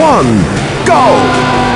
one, go!